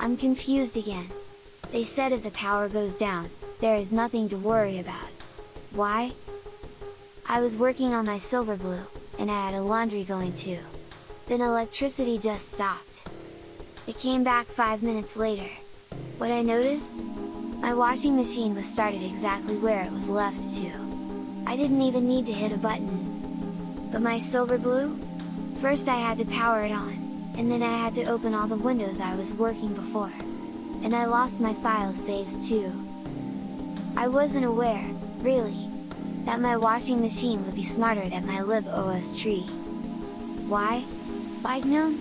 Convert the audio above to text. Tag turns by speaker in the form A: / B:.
A: I'm confused again. They said if the power goes down, there is nothing to worry about. Why? I was working on my Silverblue, and I had a laundry going too. Then electricity just stopped. It came back 5 minutes later. What I noticed? My washing machine was started exactly where it was left to. I didn't even need to hit a button. But my Silverblue? First I had to power it on, and then I had to open all the windows I was working before. And I lost my file saves too. I wasn't aware, really, that my washing machine would be smarter than my libostree. Why? Like gnome?